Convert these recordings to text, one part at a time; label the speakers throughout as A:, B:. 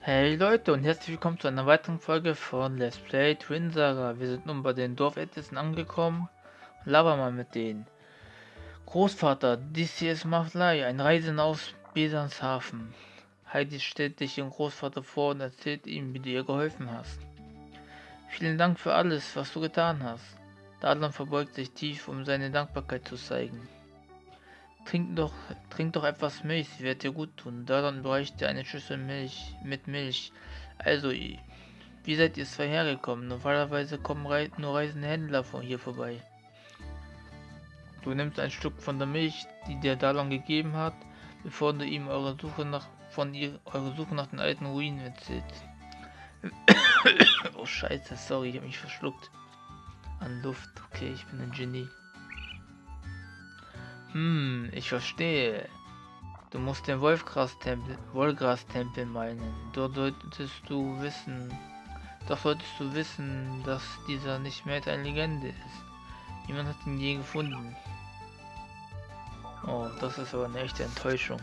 A: Hey Leute und herzlich willkommen zu einer weiteren Folge von Let's Play Twin Saga. Wir sind nun bei den Dorfältesten angekommen und labern mal mit denen. Großvater, dies hier ist Maflai, ein Reisender aus Besanshafen. Heidi stellt dich ihrem Großvater vor und erzählt ihm, wie du ihr geholfen hast. Vielen Dank für alles, was du getan hast. Dadlan verbeugt sich tief, um seine Dankbarkeit zu zeigen. Trink doch, trink doch etwas Milch, sie wird dir gut tun. Daran bräuchte eine Schüssel Milch mit Milch. Also, wie seid ihr zwei hergekommen? Normalerweise kommen Re nur reisende Händler von hier vorbei. Du nimmst ein Stück von der Milch, die dir Dalon gegeben hat, bevor du ihm eure Suche nach von ihr eure Suche nach den alten Ruinen erzählst. oh Scheiße, sorry, ich habe mich verschluckt. An Luft, okay, ich bin ein Genie. Hm, ich verstehe. Du musst den Wolfgras-Tempel Wolgras -Tempel meinen. Dort solltest du wissen. Doch solltest du wissen, dass dieser nicht mehr eine Legende ist. Niemand hat ihn je gefunden. Oh, das ist aber eine echte Enttäuschung.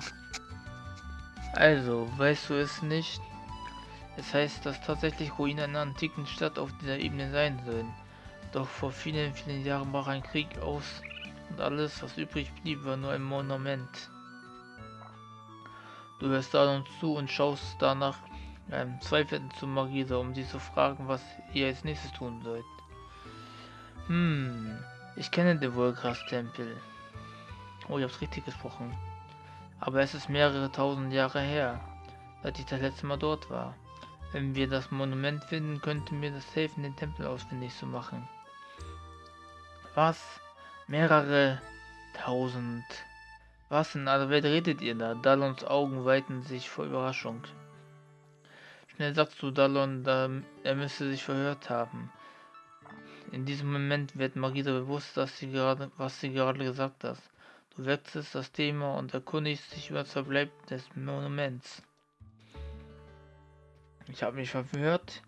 A: Also, weißt du es nicht? Es heißt, dass tatsächlich Ruinen einer antiken Stadt auf dieser Ebene sein sollen. Doch vor vielen, vielen Jahren brach ein Krieg aus und alles, was übrig blieb, war nur ein Monument. Du hörst da uns zu und schaust danach ähm, zweifelnd zu Marisa, um sie zu fragen, was ihr als nächstes tun sollt. Hm, ich kenne den Wolgras-Tempel. Oh, ich hab's richtig gesprochen. Aber es ist mehrere tausend Jahre her, seit ich das letzte Mal dort war. Wenn wir das Monument finden, könnte mir das helfen, den Tempel ausfindig zu machen. Was? Mehrere tausend. Was in aller Welt redet ihr da? Dalons Augen weiten sich vor Überraschung. Schnell sagst du Dalon, da er müsste sich verhört haben. In diesem Moment wird Marisa bewusst, dass sie gerade, was sie gerade gesagt hat. Du wechselst das Thema und erkundigst dich über das Verbleib des Monuments. Ich habe mich verhört.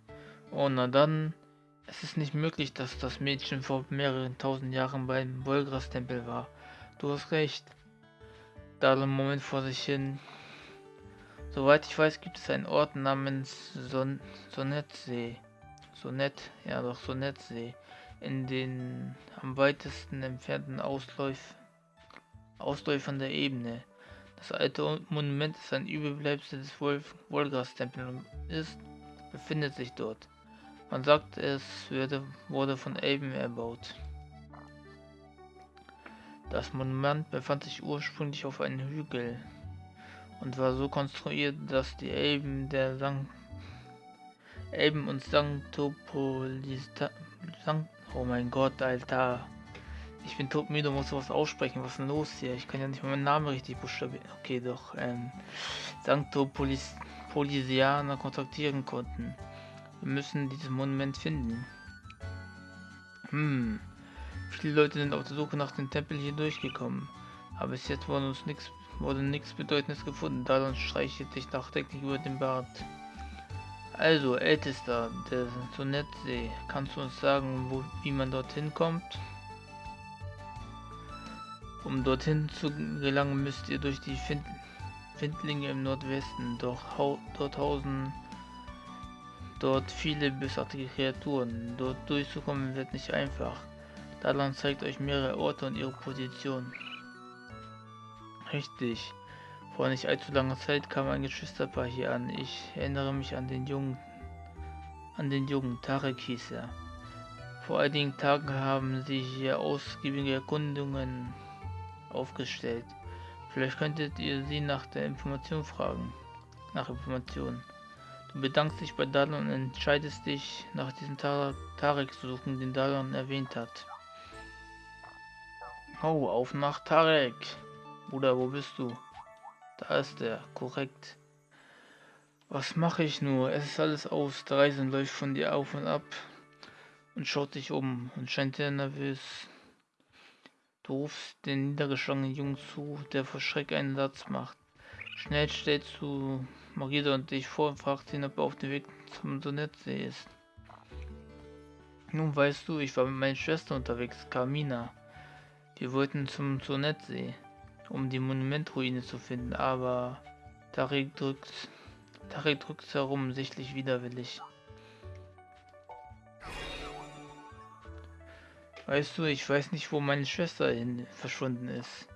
A: Oh, na dann. Es ist nicht möglich, dass das Mädchen vor mehreren tausend Jahren beim Wolgras-Tempel war. Du hast recht. Da einen Moment vor sich hin. Soweit ich weiß, gibt es einen Ort namens Son Sonetsee. Sonett, ja doch Sonetsee. In den am weitesten entfernten Ausläuf Ausläufern der Ebene. Das alte Monument ist ein Überbleibsel des Wolf Wolgras-Tempels und ist, befindet sich dort. Man sagt, es würde, wurde von Elben erbaut. Das Monument befand sich ursprünglich auf einem Hügel und war so konstruiert, dass die Elben der Sankt Elben und Sanctopolista Sankt Oh mein Gott, Alter. Ich bin todmüde, muss sowas aussprechen. Was ist denn los hier? Ich kann ja nicht mal meinen Namen richtig buchstabieren. Okay, doch. Ähm, Sanctopolisianer kontaktieren konnten. Wir müssen dieses Monument finden. Hm. Viele Leute sind auf der Suche nach dem Tempel hier durchgekommen. Aber bis jetzt wurde uns nichts wurde nichts Bedeutendes gefunden. Dadon streichelt sich nachdenklich über den Bart. Also, Ältester, der Sonetsee, kannst du uns sagen, wo, wie man dorthin kommt? Um dorthin zu gelangen, müsst ihr durch die Find Findlinge im Nordwesten. Doch dort hausen dort viele bösartige Kreaturen. Dort durchzukommen wird nicht einfach. Dalan zeigt euch mehrere Orte und ihre Position. Richtig. Vor nicht allzu langer Zeit kam ein Geschwisterpaar hier an. Ich erinnere mich an den jungen an den jungen Tarek hieß er. Vor einigen Tagen haben sie hier ausgiebige Erkundungen aufgestellt. Vielleicht könntet ihr sie nach der Information fragen. Nach Informationen. Bedankst dich bei Dalon und entscheidest dich, nach diesem Tar Tarek zu suchen, den Dalon erwähnt hat. Oh, auf nach Tarek. Bruder, wo bist du? Da ist er, korrekt. Was mache ich nur? Es ist alles aus. Der Reisen läuft von dir auf und ab und schaut sich um und scheint sehr nervös. Du rufst den niedergeschlagenen Jungen zu, der vor Schreck einen Satz macht. Schnell stellst du Marisa und dich vor und fragst ihn, ob er auf dem Weg zum Sonetsee ist. Nun weißt du, ich war mit meiner Schwester unterwegs, Carmina. Wir wollten zum Sonetsee, um die Monumentruine zu finden, aber Tarik drückt Tarek drückt herum, sichtlich widerwillig. Weißt du, ich weiß nicht, wo meine Schwester hin verschwunden ist.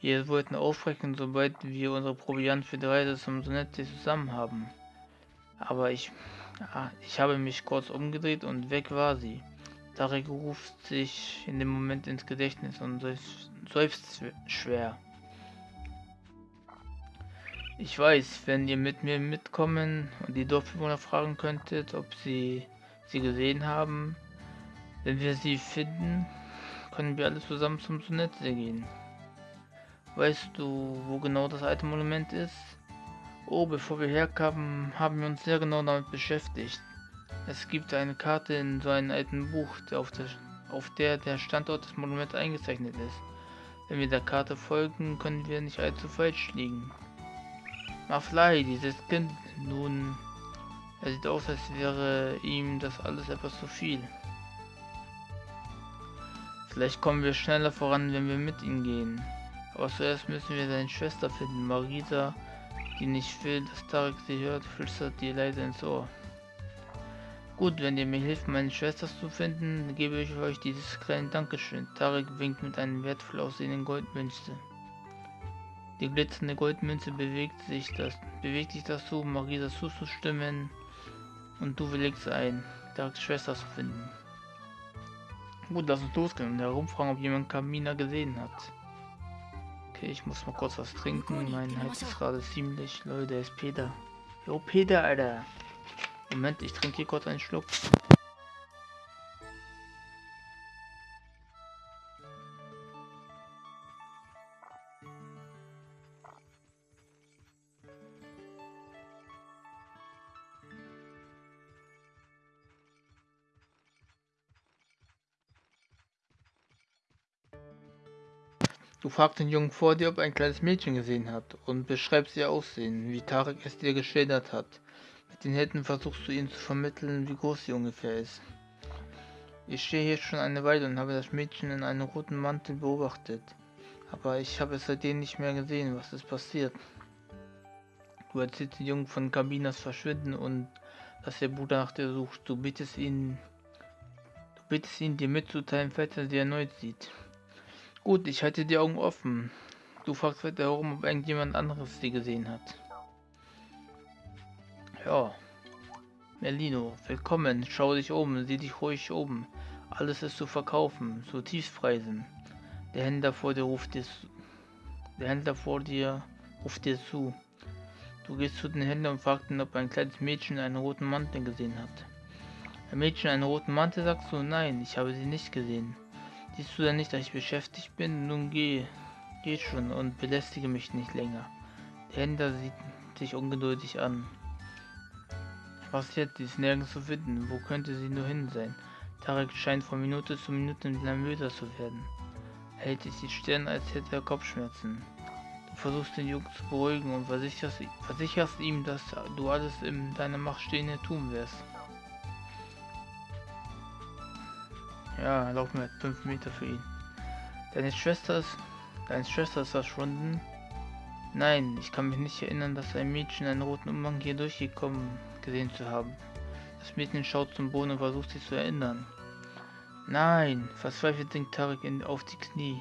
A: Wir wollten aufbrechen, sobald wir unsere Proviant für die Reise zum Sonette zusammen haben. Aber ich, ah, ich habe mich kurz umgedreht und weg war sie. Tarek ruft sich in dem Moment ins Gedächtnis und seufzt schwer. Ich weiß, wenn ihr mit mir mitkommen und die Dorfbewohner fragen könntet, ob sie sie gesehen haben, wenn wir sie finden, können wir alle zusammen zum Sonette gehen. Weißt du, wo genau das alte Monument ist? Oh, bevor wir herkamen, haben wir uns sehr genau damit beschäftigt. Es gibt eine Karte in so einem alten Buch, auf der, auf der der Standort des Monuments eingezeichnet ist. Wenn wir der Karte folgen, können wir nicht allzu falsch liegen. Maflai, dieses Kind, nun, er sieht aus, als wäre ihm das alles etwas zu viel. Vielleicht kommen wir schneller voran, wenn wir mit ihm gehen. Aber zuerst müssen wir seine Schwester finden, Marisa, die nicht will, dass Tarek sie hört, flüstert dir leise ins Ohr. Gut, wenn ihr mir hilft, meine Schwester zu finden, gebe ich euch dieses kleine Dankeschön. Tarek winkt mit einem wertvoll aussehenden Goldmünze. Die glitzernde Goldmünze bewegt sich, das, bewegt sich dazu, Marisa zuzustimmen und du willigst ein, Tareks Schwester zu finden. Gut, lass uns losgehen und herumfragen, ob jemand Kamina gesehen hat. Okay, ich muss mal kurz was trinken. Mein Hals ist gerade ziemlich. Leute, der ist Peter. Jo, Peter, Alter. Moment, ich trinke hier kurz einen Schluck. Du fragst den Jungen vor dir, ob er ein kleines Mädchen gesehen hat und beschreibst ihr Aussehen, wie Tarek es dir geschildert hat. Mit den Händen versuchst du ihm zu vermitteln, wie groß sie ungefähr ist. Ich stehe hier schon eine Weile und habe das Mädchen in einem roten Mantel beobachtet. Aber ich habe es seitdem nicht mehr gesehen. Was ist passiert? Du erzählst den Jungen von Kabinas Verschwinden und dass der Bruder nach dir sucht. Du bittest ihn, du bittest ihn, dir mitzuteilen, falls er sie erneut sieht. Gut, ich halte die Augen offen. Du fragst weiter herum, ob irgendjemand anderes sie gesehen hat. Ja. Merlino, willkommen. Schau dich um, sieh dich ruhig um. Alles ist zu verkaufen, zu Tiefpreisen. Der Händler vor dir ruft dir Der Händler vor dir ruft dir zu. Du gehst zu den Händlern und fragst ihn, ob ein kleines Mädchen einen roten Mantel gesehen hat. Ein Mädchen einen roten Mantel, sagst du? Nein, ich habe sie nicht gesehen. Siehst du denn nicht, dass ich beschäftigt bin? Nun geh, geh schon und belästige mich nicht länger. Der Händler sieht sich ungeduldig an. Was jetzt? Sie ist nirgends zu finden. Wo könnte sie nur hin sein? Tarek scheint von Minute zu Minute nervöser zu werden. Er hält sich die Stirn, als hätte er Kopfschmerzen. Du versuchst den Jungen zu beruhigen und versicherst, versicherst ihm, dass du alles in deiner Macht Stehende tun wirst. Ja, laufen wir 5 Meter für ihn. Deine Schwester ist. Deine Schwester ist verschwunden. Nein, ich kann mich nicht erinnern, dass ein Mädchen einen roten Umhang hier durchgekommen gesehen zu haben. Das Mädchen schaut zum Boden und versucht sich zu erinnern. Nein, verzweifelt sinkt Tarek in, auf die Knie.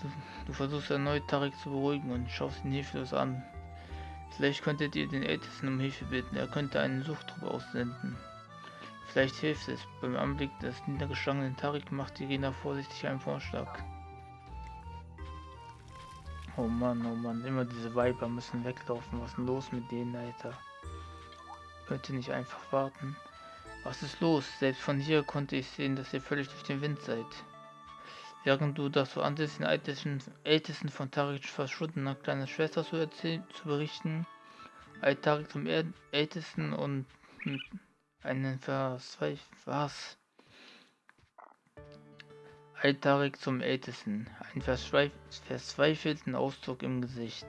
A: Du, du versuchst erneut Tarek zu beruhigen und schaust ihn hilflos an. Vielleicht könntet ihr den Ältesten um Hilfe bitten, er könnte einen Suchtrupp aussenden. Vielleicht hilft es. Beim Anblick des niedergeschlagenen Tarik macht Irina vorsichtig einen Vorschlag. Oh Mann, oh Mann, immer diese Weiber müssen weglaufen. Was ist denn los mit denen, Alter? Könnt ihr nicht einfach warten? Was ist los? Selbst von hier konnte ich sehen, dass ihr völlig durch den Wind seid. Während du das so ansiehst, den ältesten, ältesten von Tariks verschwundener kleiner Schwester zu erzählen, zu berichten, eilt Tarik zum ältesten und einen Verzweif was? Altarik zum Ältesten, einen verzweifelten Ausdruck im Gesicht.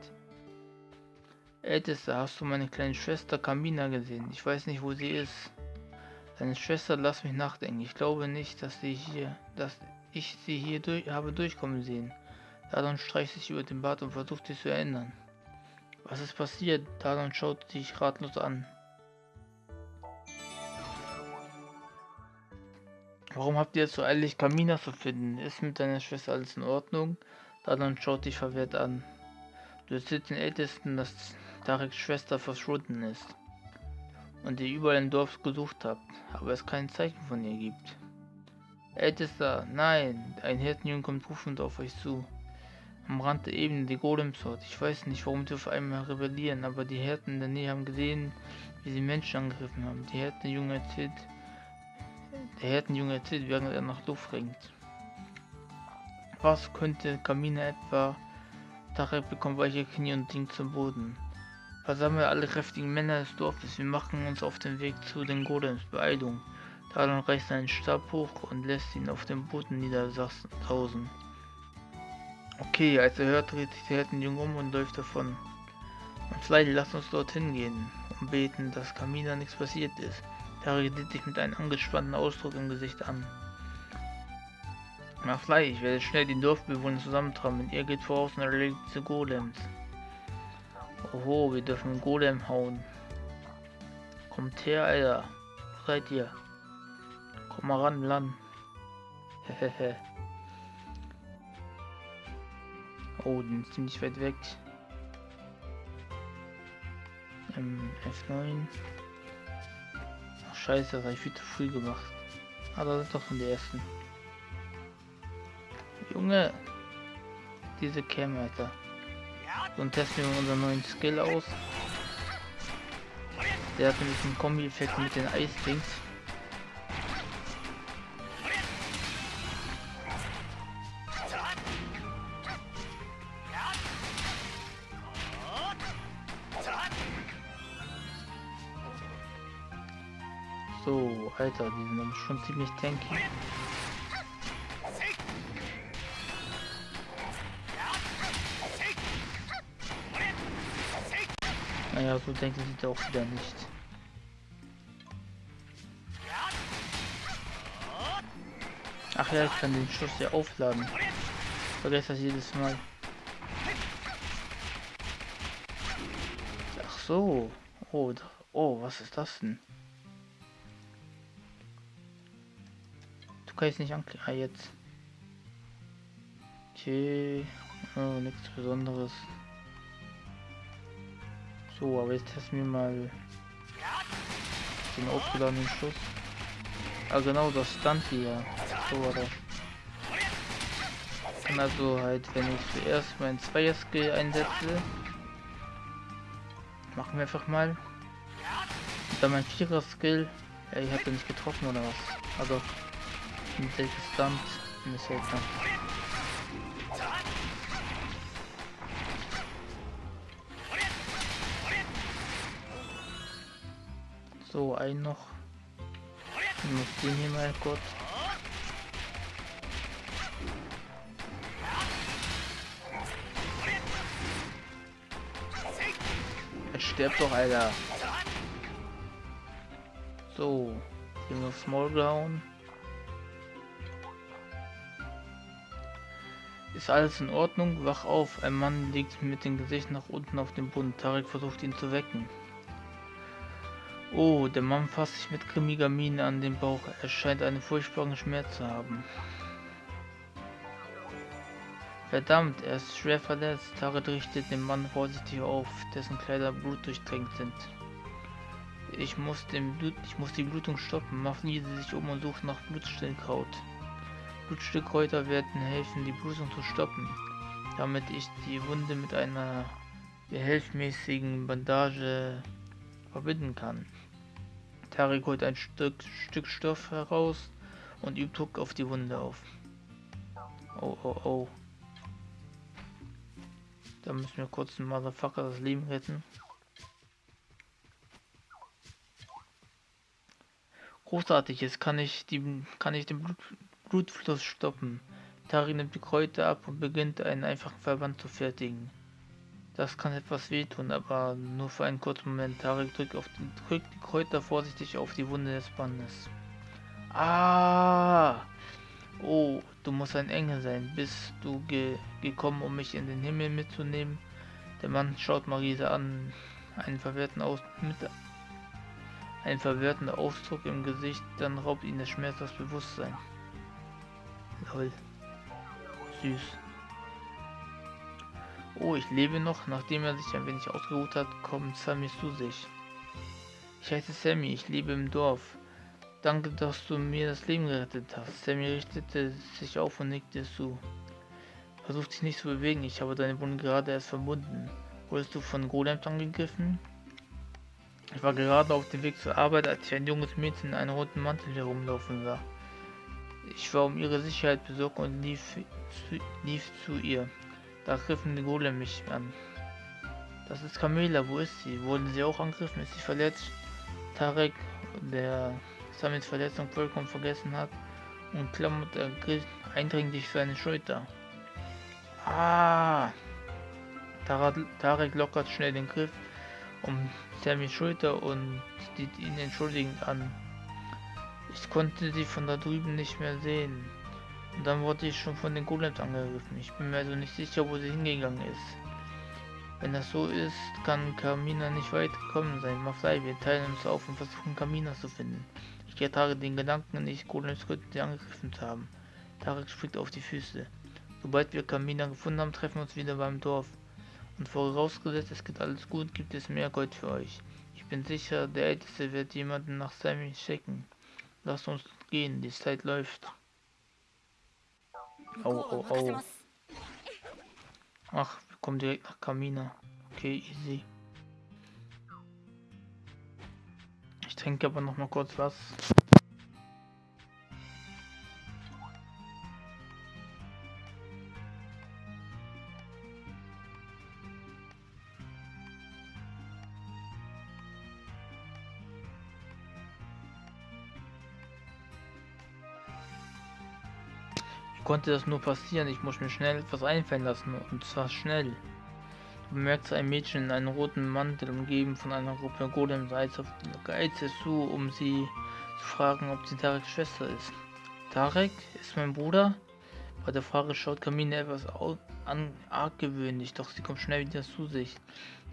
A: Ältester, hast du meine kleine Schwester Kamina gesehen? Ich weiß nicht, wo sie ist. Deine Schwester, lass mich nachdenken. Ich glaube nicht, dass sie hier, dass ich sie hier durch, habe durchkommen sehen. Dadon streicht sich über den Bart und versucht sich zu erinnern. Was ist passiert? Talon schaut dich ratlos an. Warum habt ihr es so eilig, Kamina zu finden? Ist mit deiner Schwester alles in Ordnung? Talon schaut dich verwehrt an. Du erzählst den Ältesten, dass Tareks Schwester verschwunden ist und ihr überall im Dorf gesucht habt, aber es kein Zeichen von ihr gibt. Ältester, nein, ein Hirtenjunge kommt rufend auf euch zu. Am Rand der Ebene die Golems dort. Ich weiß nicht, warum die auf einmal rebellieren, aber die Hirten in der Nähe haben gesehen, wie sie Menschen angegriffen haben. Die Hirtenjunge erzählt, der Hirtenjunge erzählt, während er nach Luft ringt. Was könnte Kamina etwa? Tarek bekommt weiche Knie und sinkt zum Boden. Versammle alle kräftigen Männer des Dorfes. Wir machen uns auf den Weg zu den Golems. Beeilung. Talon reißt seinen Stab hoch und lässt ihn auf dem Boden niedersausen. Okay, als er hört, dreht sich der Hirtenjunge um und läuft davon. Und vielleicht lasst uns dorthin gehen und beten, dass Kamina nichts passiert ist. Tarek sieht sich mit einem angespannten Ausdruck im Gesicht an. Mach Fleisch, ich werde schnell die Dorfbewohner zusammentragen. Ihr geht voraus und erlegt diese Golems. Oho, wir dürfen Golem hauen. Kommt her, Alter. Wo seid ihr? Komm mal ran, Lan. Hehehe. oh, den ist ziemlich weit weg. Ähm, F9. Scheiße, das habe ich viel zu früh gemacht. Ah, das ist doch von der ersten. Junge! Diese Cam, Alter. Und testen wir unseren neuen Skill aus. Der hat nämlich einen Kombi-Effekt mit den Eisdings. So, Alter, die sind aber schon ziemlich tanky. Naja, so denken sie doch wieder nicht. Ach ja, ich kann den Schuss ja aufladen. Vergesst das jedes Mal. Ach so. Oh, oh, was ist das denn? Du kannst nicht anklicken. Ah, jetzt. Okay. Oh, nichts Besonderes. So, aber jetzt testen wir mal den aufgeladenen Schuss. Ah genau, das stand hier. So war das. Also halt, wenn ich zuerst mein Zweier-Skill einsetze, machen wir einfach mal. Und dann mein Vierer-Skill. Ja, ich habe nicht getroffen oder was? Also, mit. Ist seltsam. So, ein noch. Ich muss den hier mal kurz. Er stirbt doch, Alter. So, hier noch Small gehauen. Ist alles in Ordnung? Wach auf. Ein Mann liegt mit dem Gesicht nach unten auf dem Boden. Tarek versucht ihn zu wecken. Oh, der Mann fasst sich mit grimmiger Miene an den Bauch. Er scheint einen furchtbaren Schmerz zu haben. Verdammt, er ist schwer verletzt. Taret richtet den Mann vorsichtig auf, dessen Kleider blutdurchtränkt sind. Ich muss, den Blut, ich muss die Blutung stoppen. Mafnie sich um und sucht nach Blutstillkraut. Blutstillkräuter werden helfen, die Blutung zu stoppen, damit ich die Wunde mit einer behelfmäßigen Bandage verbinden kann. Tarek holt ein Stück, Stück Stoff heraus und übt Druck auf die Wunde auf. Oh, oh, oh. Da müssen wir kurz den Motherfucker das Leben retten. Großartig, jetzt kann ich, die, kann ich den Blut, Blutfluss stoppen. Tari nimmt die Kräuter ab und beginnt einen einfachen Verband zu fertigen. Das kann etwas wehtun, aber nur für einen kurzen Moment. Tarek drückt, den, drückt die Kräuter vorsichtig auf die Wunde des Bandes. Ah! Oh, du musst ein Engel sein. Bist du ge gekommen, um mich in den Himmel mitzunehmen? Der Mann schaut Marisa an, einen verwirrten Aus mit einen verwirrten Ausdruck im Gesicht, dann raubt ihn der Schmerz das Bewusstsein. Lol. Süß. Oh, ich lebe noch. Nachdem er sich ein wenig ausgeruht hat, kommt Sammy zu sich. Ich heiße Sammy, ich lebe im Dorf. Danke, dass du mir das Leben gerettet hast. Sammy richtete sich auf und nickte zu. Versuch dich nicht zu bewegen, ich habe deine Wunde gerade erst verbunden. Wurdest du von Golems angegriffen? Ich war gerade auf dem Weg zur Arbeit, als ich ein junges Mädchen in einem roten Mantel herumlaufen sah. Ich war um ihre Sicherheit besorgt und lief zu, lief zu ihr. Da griffen die Golem mich an. Das ist Camilla, wo ist sie? Wurden sie auch angegriffen? Ist sie verletzt? Tarek, der Samits Verletzung vollkommen vergessen hat und klammert eindringlich seine Schulter. Ah! Tarek lockert schnell den Griff um Sammys Schulter und sieht ihn entschuldigend an. Ich konnte sie von da drüben nicht mehr sehen. Und dann wurde ich schon von den Golems angegriffen. Ich bin mir also nicht sicher, wo sie hingegangen ist. Wenn das so ist, kann Kamina nicht weit gekommen sein. Maflei, wir teilen uns auf und versuchen Kamina zu finden. Ich ertrage den Gedanken nicht, Golems könnten sie angegriffen haben. Tarek springt auf die Füße. Sobald wir Kamina gefunden haben, treffen wir uns wieder beim Dorf. Und vorausgesetzt, es geht alles gut, gibt es mehr Gold für euch. Ich bin sicher, der Älteste wird jemanden nach Sammy schicken. Lasst uns gehen, die Zeit läuft. Oh, oh, oh. Ach, wir kommen direkt nach Kamina. Okay, easy. Ich trinke aber noch mal kurz was. Konnte das nur passieren? Ich muss mir schnell etwas einfallen lassen und zwar schnell. Du bemerkst ein Mädchen in einem roten Mantel umgeben von einer Gruppe Golems eilt es zu, um sie zu fragen, ob sie Tareks Schwester ist. Tarek ist mein Bruder? Bei der Frage schaut Kamine etwas an, argwöhnlich, doch sie kommt schnell wieder zu sich.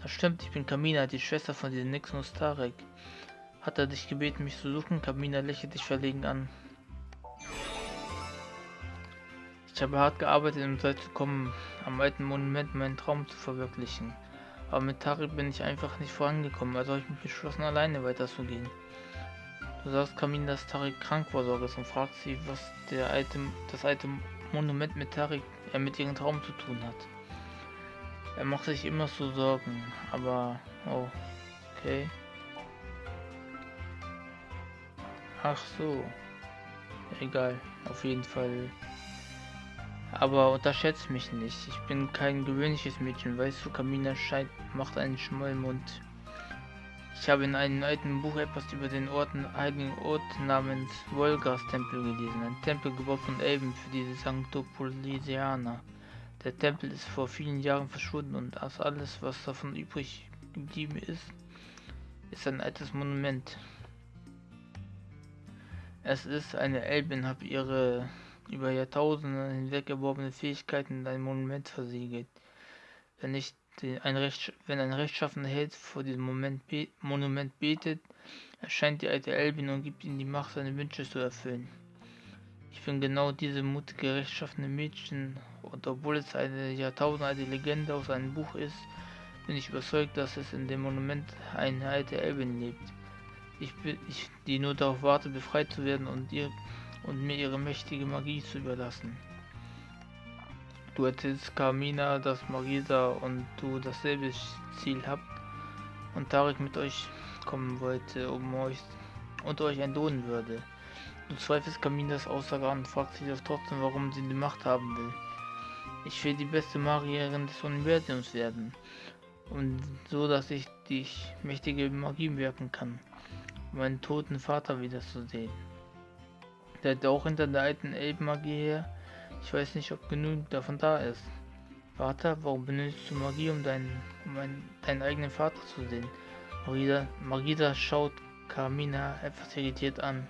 A: Das stimmt, ich bin Kamina, die Schwester von diesem Nixonus Tarek. Hat er dich gebeten, mich zu suchen? Kamina lächelt dich verlegen an. Ich habe hart gearbeitet, um so zu kommen, am alten Monument meinen Traum zu verwirklichen. Aber mit Tarek bin ich einfach nicht vorangekommen, also habe ich mich beschlossen, alleine weiterzugehen. Du sagst Kamin, dass Tarek krank war, Sorges und fragst sie, was der alte, das alte Monument mit Tarek, äh, mit ihrem Traum zu tun hat. Er macht sich immer so Sorgen, aber, oh, okay. Ach so. Egal, auf jeden Fall aber unterschätzt mich nicht. Ich bin kein gewöhnliches Mädchen. Weißt du, Kamina scheint, macht einen Schmollmund. Ich habe in einem alten Buch etwas über den Orten, heiligen Ort namens Wolgas Tempel gelesen. Ein Tempel gebaut von Elben für diese Sanctopolisianer. Der Tempel ist vor vielen Jahren verschwunden und das alles, was davon übrig geblieben ist, ist ein altes Monument. Es ist eine Elbin, habe ihre über Jahrtausende hinweg erworbene Fähigkeiten in ein Monument versiegelt. Wenn, nicht ein Recht, wenn ein rechtschaffener Held vor diesem Moment be Monument betet, erscheint die alte Elbin und gibt ihm die Macht, seine Wünsche zu erfüllen. Ich bin genau diese mutige, rechtschaffene Mädchen und obwohl es eine jahrtausendalte Legende aus einem Buch ist, bin ich überzeugt, dass es in dem Monument eine alte Elbin lebt. Ich, bin, ich, die nur darauf wartet, befreit zu werden und ihr und mir ihre mächtige Magie zu überlassen. Du erzählst Carmina, dass Marisa und du dasselbe Ziel habt und Tarek mit euch kommen wollte, um euch und euch entlohnen würde. Du zweifelst Carminas Aussage an und fragst dich doch trotzdem, warum sie die Macht haben will. Ich will die beste Magierin des Universums werden. Und so, dass ich dich mächtige Magie wirken kann, um meinen toten Vater wiederzusehen. Der hat auch hinter der alten Elbenmagie her. Ich weiß nicht, ob genug davon da ist. Vater, warum benutzt du Magie, um deinen, um einen, deinen eigenen Vater zu sehen? Marisa, Marisa schaut Carmina etwas irritiert an.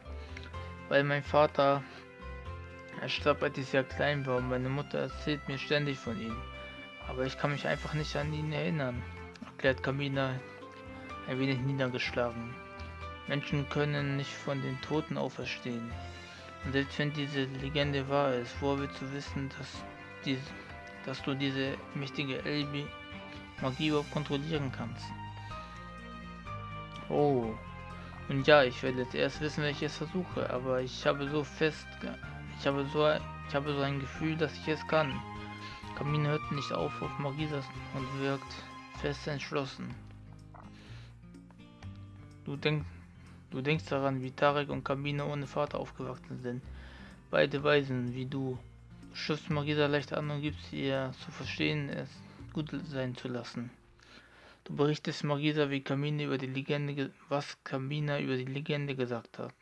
A: Weil mein Vater, er starb, als ich sehr klein war und meine Mutter erzählt mir ständig von ihm. Aber ich kann mich einfach nicht an ihn erinnern, erklärt Kamina ein wenig niedergeschlagen. Menschen können nicht von den Toten auferstehen. Und selbst wenn diese Legende wahr ist, woher willst du wissen, dass, die, dass du diese mächtige Elbi Magie überhaupt kontrollieren kannst? Oh, und ja, ich werde jetzt erst wissen, welche ich es versuche, aber ich habe so fest, ich habe so, ich habe so ein Gefühl, dass ich es kann. Kamin hört nicht auf auf Magisas und wirkt fest entschlossen. Du denkst, du denkst daran, wie Tarek und Kamine ohne Vater aufgewachsen sind. Beide Weisen wie du. Du schiffst Magisa leicht an und gibst ihr zu verstehen, es gut sein zu lassen. Du berichtest Magisa, wie Kamine über die Legende, was Kamina über die Legende gesagt hat.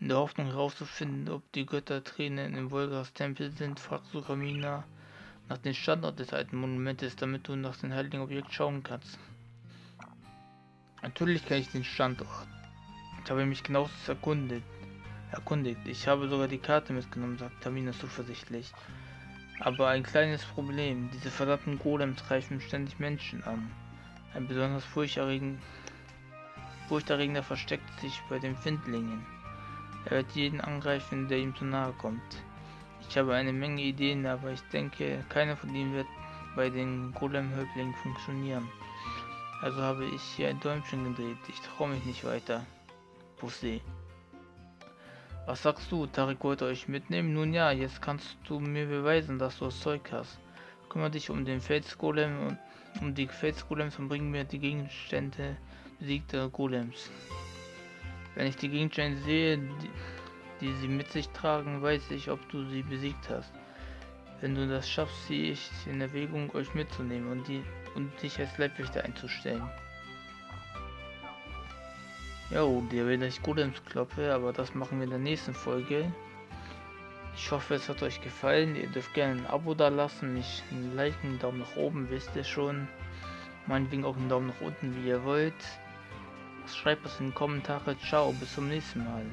A: In der Hoffnung herauszufinden, ob die Göttertränen im Volgas Tempel sind, fragst du Kamina nach dem Standort des alten Monumentes, damit du nach dem heiligen Objekt schauen kannst. Natürlich kenne ich den Standort. Ich habe mich genauestens erkundet. erkundigt. Ich habe sogar die Karte mitgenommen, sagt Tamina zuversichtlich. Aber ein kleines Problem. Diese verdammten Golems greifen ständig Menschen an. Ein besonders furchterregender, furchterregender versteckt sich bei den Findlingen. Er wird jeden angreifen, der ihm zu nahe kommt. Ich habe eine Menge Ideen, aber ich denke, keiner von ihnen wird bei den Golem-Häuptlingen funktionieren. Also habe ich hier ein Däumchen gedreht. Ich traue mich nicht weiter. Pussy. Was sagst du? Tarik wollte euch mitnehmen? Nun ja, jetzt kannst du mir beweisen, dass du das Zeug hast. Kümmere dich um den Felsgolem und um die Felsgolems und bring mir die Gegenstände besiegter Golems. Wenn ich die Gegenstände sehe, die, die sie mit sich tragen, weiß ich, ob du sie besiegt hast. Wenn du das schaffst, ziehe ich in Erwägung, euch mitzunehmen und, die, und dich als Leibwächter einzustellen. Jo, der will ich gut ins Kloppe, aber das machen wir in der nächsten Folge. Ich hoffe, es hat euch gefallen. Ihr dürft gerne ein Abo da lassen, mich ein Like, einen Daumen nach oben, wisst ihr schon. Meinetwegen auch einen Daumen nach unten, wie ihr wollt. Schreibt es in die Kommentare. Ciao, bis zum nächsten Mal.